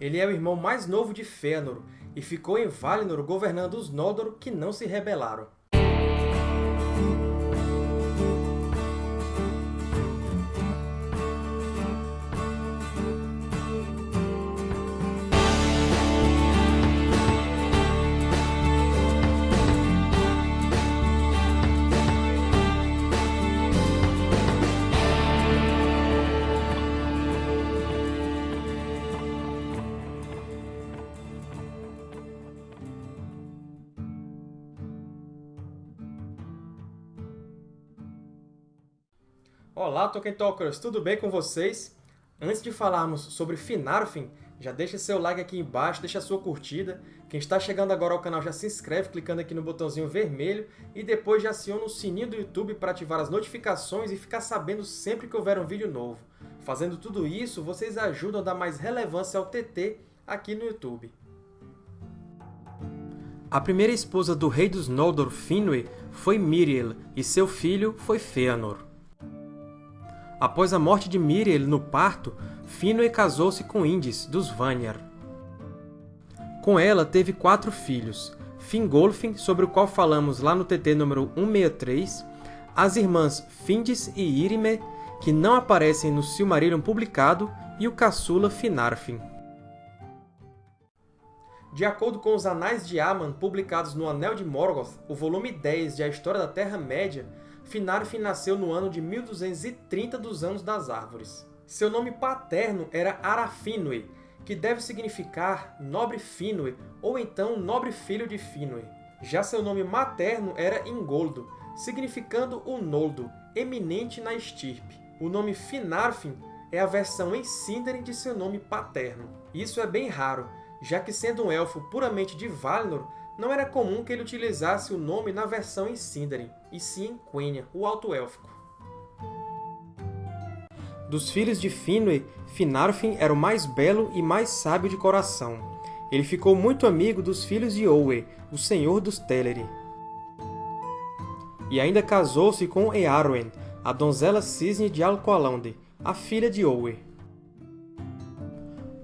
Ele é o irmão mais novo de Fëanor, e ficou em Valinor governando os Noldor que não se rebelaram. Olá, Tolkien Talkers! Tudo bem com vocês? Antes de falarmos sobre Finarfin, já deixa seu like aqui embaixo, deixa sua curtida. Quem está chegando agora ao canal já se inscreve clicando aqui no botãozinho vermelho e depois já aciona o sininho do YouTube para ativar as notificações e ficar sabendo sempre que houver um vídeo novo. Fazendo tudo isso, vocês ajudam a dar mais relevância ao TT aqui no YouTube. A primeira esposa do rei dos Noldor, Finwë, foi Miriel, e seu filho foi Fëanor. Após a morte de Miriel no parto, Finwë casou-se com Indis, dos Vanyar. Com ela, teve quatro filhos, Fingolfin, sobre o qual falamos lá no TT número 163, as irmãs Findis e Irime, que não aparecem no Silmarillion publicado, e o caçula Finarfin. De acordo com os Anais de Aman, publicados no Anel de Morgoth, o volume 10 de A História da Terra-média, Finarfin nasceu no ano de 1230 dos Anos das Árvores. Seu nome paterno era Arafinwë, que deve significar Nobre Finwë, ou então Nobre Filho de Finwë. Já seu nome materno era Ingoldo, significando o Noldo, eminente na estirpe. O nome Finarfin é a versão em Sindarin de seu nome paterno. Isso é bem raro, já que sendo um elfo puramente de Valinor, não era comum que ele utilizasse o nome na versão em Sindarin, e sim em Quenya, o Alto-Élfico. Dos filhos de Finwë, Finarfin era o mais belo e mais sábio de coração. Ele ficou muito amigo dos filhos de Owe, o senhor dos Teleri. E ainda casou-se com Earwen, a donzela cisne de Alqualonde, a filha de Owe.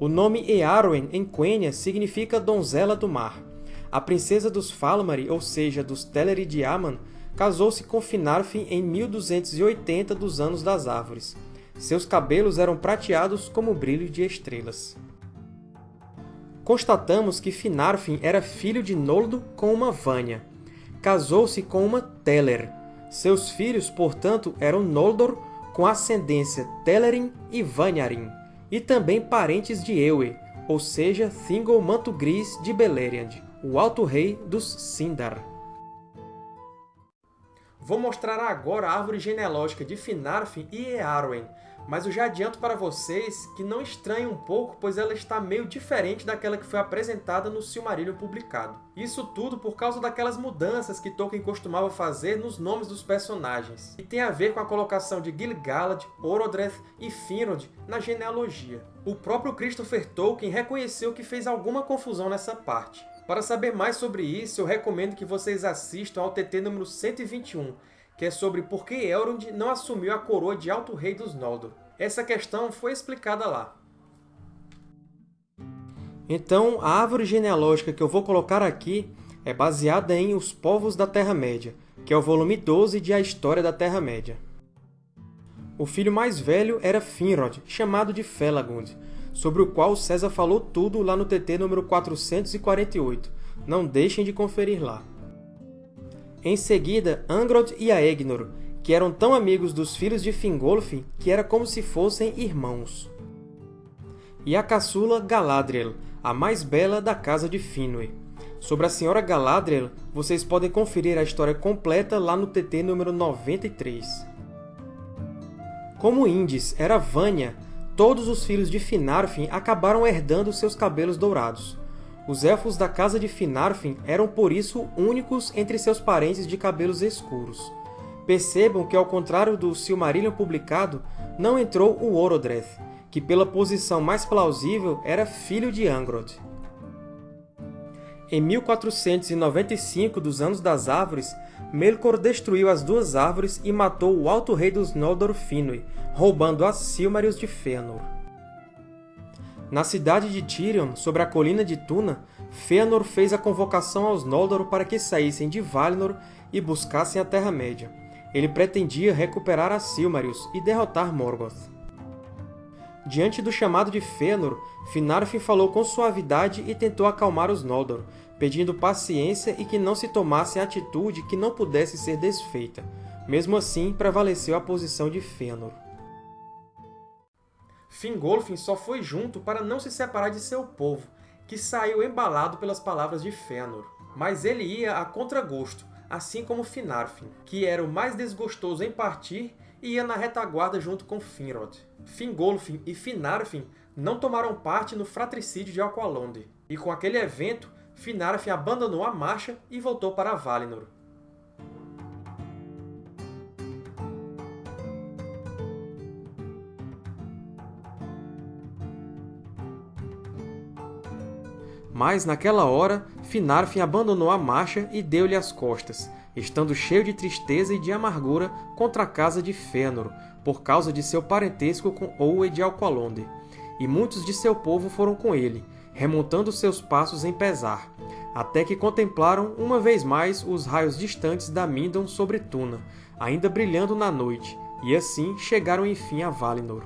O nome Earwen em Quenya significa donzela do mar. A princesa dos Falmari, ou seja, dos Teleri de Aman, casou-se com Finarfin em 1280 dos Anos das Árvores. Seus cabelos eram prateados como o brilho de estrelas. Constatamos que Finarfin era filho de Noldo com uma Vanya. Casou-se com uma Teller. Seus filhos, portanto, eram Noldor, com ascendência Telerin e Vanyarin, e também parentes de Ewe, ou seja, Thingol Manto Gris de Beleriand o Alto Rei dos Sindar. Vou mostrar agora a árvore genealógica de Finarfin e Earwen, mas eu já adianto para vocês que não estranhem um pouco, pois ela está meio diferente daquela que foi apresentada no Silmarillion publicado. Isso tudo por causa daquelas mudanças que Tolkien costumava fazer nos nomes dos personagens, e tem a ver com a colocação de Gil-galad, Orodreth e Finrod na genealogia. O próprio Christopher Tolkien reconheceu que fez alguma confusão nessa parte. Para saber mais sobre isso, eu recomendo que vocês assistam ao TT número 121, que é sobre por que Elrond não assumiu a coroa de Alto Rei dos Noldor. Essa questão foi explicada lá. Então, a árvore genealógica que eu vou colocar aqui é baseada em Os Povos da Terra-média, que é o volume 12 de A História da Terra-média. O filho mais velho era Finrod, chamado de Felagund, sobre o qual César falou tudo lá no TT número 448. Não deixem de conferir lá. Em seguida, Angrod e Aegnor, que eram tão amigos dos filhos de Fingolfin que era como se fossem irmãos. E a caçula Galadriel, a mais bela da casa de Finwë. Sobre a senhora Galadriel, vocês podem conferir a história completa lá no TT número 93. Como Indis era Vanya, todos os filhos de Finarfin acabaram herdando seus cabelos dourados. Os Elfos da casa de Finarfin eram, por isso, únicos entre seus parentes de cabelos escuros. Percebam que, ao contrário do Silmarillion publicado, não entrou o Orodreth, que, pela posição mais plausível, era filho de Angrod. Em 1495 dos Anos das Árvores, Melkor destruiu as duas árvores e matou o Alto Rei dos Noldor Finwë, roubando as Silmarils de Fëanor. Na cidade de Tirion, sobre a colina de Tuna, Fëanor fez a convocação aos Noldor para que saíssem de Valinor e buscassem a Terra-média. Ele pretendia recuperar a Silmarils e derrotar Morgoth. Diante do chamado de Fëanor, Finarfin falou com suavidade e tentou acalmar os Noldor, pedindo paciência e que não se tomasse atitude que não pudesse ser desfeita. Mesmo assim, prevaleceu a posição de Fëanor. Fingolfin só foi junto para não se separar de seu povo, que saiu embalado pelas palavras de Fëanor. Mas ele ia a contragosto, assim como Finarfin, que era o mais desgostoso em partir e ia na retaguarda junto com Finrod. Fingolfin e Finarfin não tomaram parte no fratricídio de Aqualonde, e com aquele evento, Finarfin abandonou a marcha e voltou para Valinor. Mas, naquela hora, Finarfin abandonou a marcha e deu-lhe as costas, estando cheio de tristeza e de amargura contra a casa de Fëanor, por causa de seu parentesco com Owe de Alqualonde. E muitos de seu povo foram com ele, remontando seus passos em pesar, até que contemplaram uma vez mais os raios distantes da Mindon sobre Tuna, ainda brilhando na noite, e assim chegaram enfim a Valinor.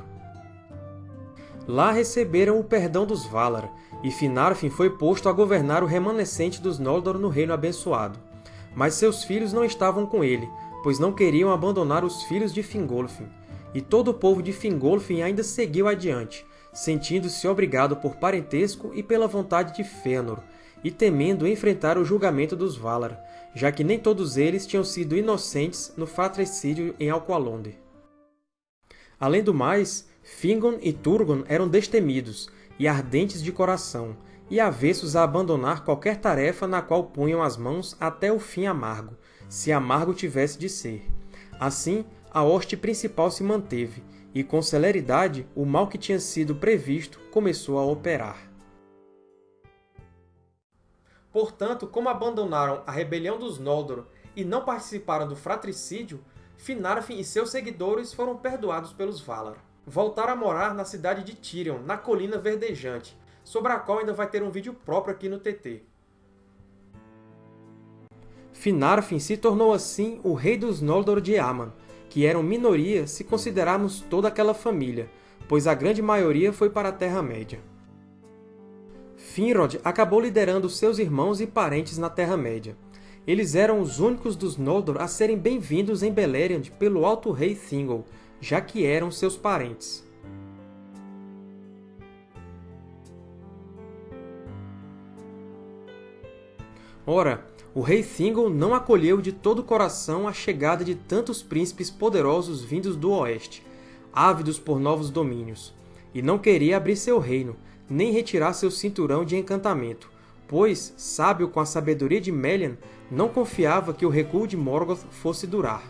Lá receberam o perdão dos Valar, e Finarfin foi posto a governar o remanescente dos Noldor no Reino Abençoado. Mas seus filhos não estavam com ele, pois não queriam abandonar os filhos de Fingolfin. E todo o povo de Fingolfin ainda seguiu adiante, sentindo-se obrigado por parentesco e pela vontade de Fëanor, e temendo enfrentar o julgamento dos Valar, já que nem todos eles tinham sido inocentes no fratricídio em Alqualonde. Além do mais, Fingon e Turgon eram destemidos, e ardentes de coração, e avessos a abandonar qualquer tarefa na qual punham as mãos até o fim amargo, se amargo tivesse de ser. Assim, a hoste principal se manteve, e com celeridade o mal que tinha sido previsto começou a operar. Portanto, como abandonaram a rebelião dos Noldor e não participaram do fratricídio, Finarfin e seus seguidores foram perdoados pelos Valar voltar a morar na cidade de Tirion, na Colina Verdejante, sobre a qual ainda vai ter um vídeo próprio aqui no TT. Finarfin se tornou assim o rei dos Noldor de Aman, que eram minoria se considerarmos toda aquela família, pois a grande maioria foi para a Terra-média. Finrod acabou liderando seus irmãos e parentes na Terra-média. Eles eram os únicos dos Noldor a serem bem-vindos em Beleriand pelo Alto Rei Thingol, já que eram seus parentes. Ora, o rei Thingol não acolheu de todo o coração a chegada de tantos príncipes poderosos vindos do Oeste, ávidos por novos domínios, e não queria abrir seu reino, nem retirar seu cinturão de encantamento, pois, sábio com a sabedoria de Melian, não confiava que o recuo de Morgoth fosse durar.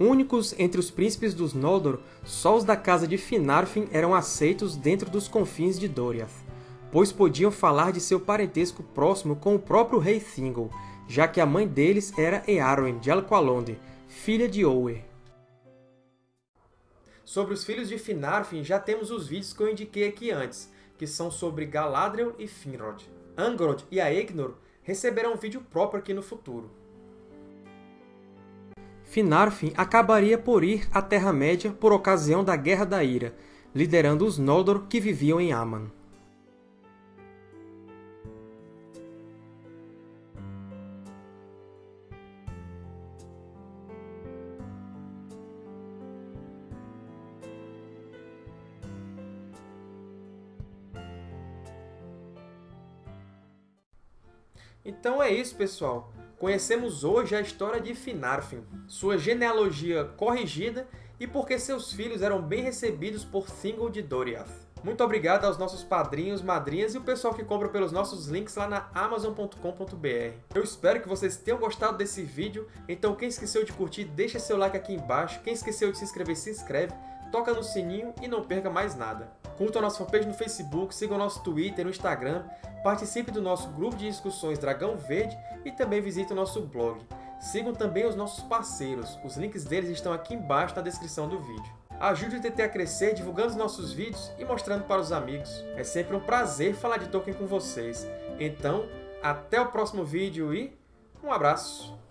Únicos entre os príncipes dos Noldor, só os da casa de Finarfin eram aceitos dentro dos confins de Doriath, pois podiam falar de seu parentesco próximo com o próprio rei Thingol, já que a mãe deles era Eärwen de Alqualonde, filha de Owe. Sobre os filhos de Finarfin já temos os vídeos que eu indiquei aqui antes, que são sobre Galadriel e Finrod. Angrod e Aegnor receberão um vídeo próprio aqui no futuro. Finarfin acabaria por ir à Terra-média por ocasião da Guerra da Ira, liderando os Noldor que viviam em Aman. Então é isso, pessoal. Conhecemos hoje a história de Finarfin, sua genealogia corrigida e porque seus filhos eram bem recebidos por Thingol de Doriath. Muito obrigado aos nossos padrinhos, madrinhas e o pessoal que compra pelos nossos links lá na Amazon.com.br. Eu espero que vocês tenham gostado desse vídeo, então quem esqueceu de curtir, deixa seu like aqui embaixo, quem esqueceu de se inscrever, se inscreve, toca no sininho e não perca mais nada. Curtam a nossa fanpage no Facebook, sigam nosso Twitter, no Instagram, participe do nosso grupo de discussões Dragão Verde e também visite o nosso blog. Sigam também os nossos parceiros, os links deles estão aqui embaixo na descrição do vídeo. Ajude o TT a crescer divulgando os nossos vídeos e mostrando para os amigos. É sempre um prazer falar de Tolkien com vocês. Então, até o próximo vídeo e um abraço!